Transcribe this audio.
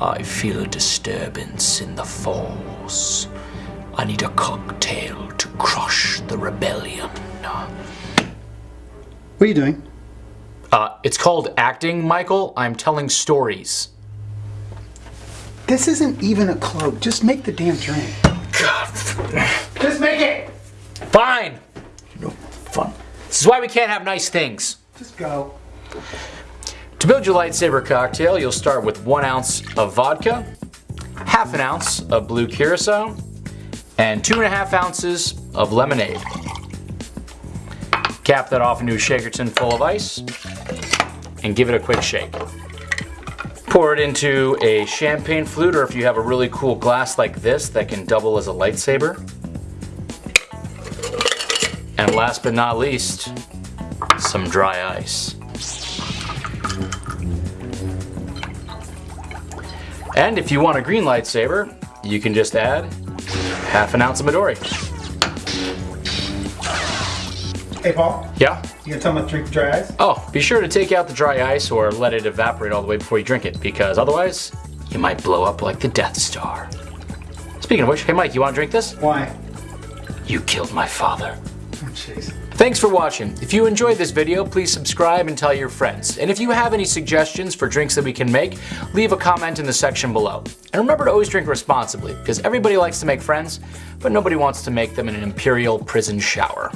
I feel a disturbance in the force. I need a cocktail to crush the rebellion. What are you doing? Uh, it's called acting, Michael. I'm telling stories. This isn't even a cloak. Just make the damn drink. God. Just make it! Fine! No fun. This is why we can't have nice things. Just go. To build your lightsaber cocktail, you'll start with one ounce of vodka, half an ounce of blue curacao, and two and a half ounces of lemonade. Cap that off into a shaker tin full of ice and give it a quick shake. Pour it into a champagne flute or if you have a really cool glass like this that can double as a lightsaber. And last but not least, some dry ice. And if you want a green lightsaber, you can just add half an ounce of Midori. Hey, Paul. Yeah? You gonna tell me to drink the dry ice? Oh, be sure to take out the dry ice or let it evaporate all the way before you drink it, because otherwise, you might blow up like the Death Star. Speaking of which, hey Mike, you want to drink this? Why? You killed my father. Jeez. Thanks for watching. If you enjoyed this video, please subscribe and tell your friends. And if you have any suggestions for drinks that we can make, leave a comment in the section below. And remember to always drink responsibly, because everybody likes to make friends, but nobody wants to make them in an imperial prison shower.